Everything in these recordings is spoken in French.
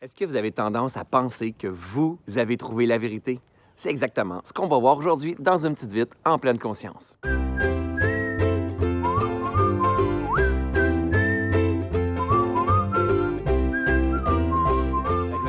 Est-ce que vous avez tendance à penser que vous avez trouvé la vérité? C'est exactement ce qu'on va voir aujourd'hui dans une petite vite en pleine conscience.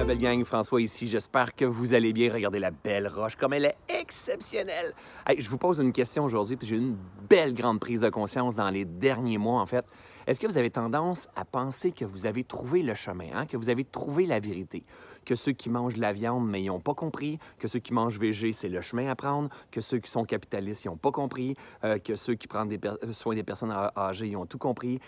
Belle gang, François ici. J'espère que vous allez bien. Regardez la belle roche, comme elle est exceptionnelle. Hey, je vous pose une question aujourd'hui, puis j'ai eu une belle grande prise de conscience dans les derniers mois, en fait. Est-ce que vous avez tendance à penser que vous avez trouvé le chemin, hein? que vous avez trouvé la vérité? Que ceux qui mangent de la viande, mais ils n'ont pas compris, que ceux qui mangent végé, c'est le chemin à prendre, que ceux qui sont capitalistes, ils n'ont pas compris, euh, que ceux qui prennent des soins des personnes âgées, ils ont tout compris.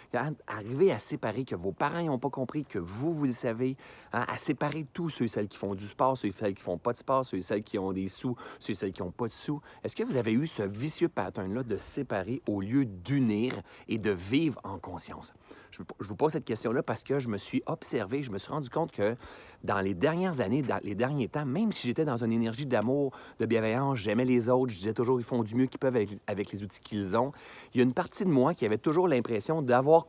Arriver à séparer que vos parents n'ont pas compris, que vous, vous le savez, hein? à séparer tous ceux et celles qui font du sport, ceux et celles qui font pas de sport, ceux et celles qui ont des sous, ceux et celles qui n'ont pas de sous. Est-ce que vous avez eu ce vicieux pattern-là de séparer au lieu d'unir et de vivre en conscience? Je, vous pose cette question-là parce que je me suis observé, je me suis rendu compte que dans les dernières années, dans les derniers temps, même si j'étais dans une énergie d'amour, de bienveillance, j'aimais les autres, je disais toujours ils font du mieux qu'ils peuvent avec, les outils qu'ils ont, il y a une partie de moi qui avait toujours l'impression d'avoir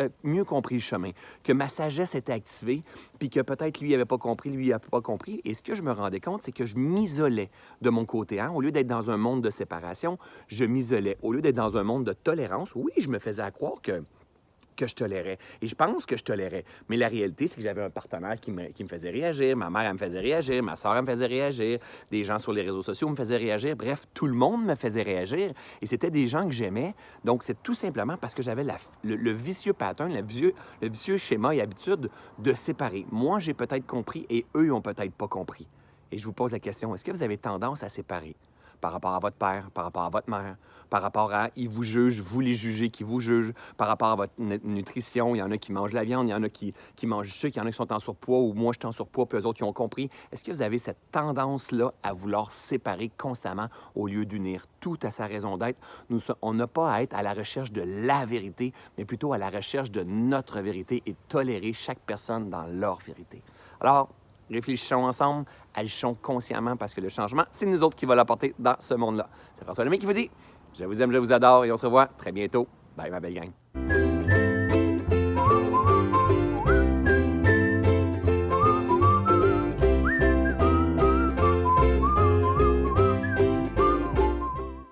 euh, mieux compris le chemin, que ma sagesse était activée, puis que peut-être lui n'avait pas compris, lui n'avait pas compris. Et ce que je me rendais compte, c'est que je m'isolais de mon côté. Hein? Au lieu d'être dans un monde de séparation, je m'isolais. Au lieu d'être dans un monde de tolérance, oui, je me faisais à croire que que je tolérais. Et je pense que je tolérais. Mais la réalité, c'est que j'avais un partenaire qui me, qui me, faisait réagir, ma mère, elle me faisait réagir, ma soeur, elle me faisait réagir, des gens sur les réseaux sociaux me faisaient réagir. Bref, tout le monde me faisait réagir. Et c'était des gens que j'aimais. Donc, c'est tout simplement parce que j'avais le, vicieux pattern, le vicieux, le vicieux schéma et habitude de séparer. Moi, j'ai peut-être compris et eux, ils n'ont peut-être pas compris. Et je vous pose la question, est-ce que vous avez tendance à séparer? Par rapport à votre père, par rapport à votre mère, par rapport à ils vous jugent, vous les jugez qui vous jugent, par rapport à votre nutrition. Il y en a qui mangent la viande, il y en a qui, qui mangent du sucre, il y en a qui sont en surpoids ou moi je suis en surpoids, puis eux autres qui ont compris. Est-ce que vous avez cette tendance-là à vouloir séparer constamment au lieu d'unir? Tout à sa raison d'être? On n'a pas à être à la recherche de la vérité, mais plutôt à la recherche de notre vérité et tolérer chaque personne dans leur vérité. Alors, réfléchissons ensemble, agissons consciemment parce que le changement, c'est nous autres qui va l'apporter dans ce monde-là. C'est François Lemay qui vous dit Je vous aime, je vous adore et on se revoit très bientôt. Bye, ma belle gang.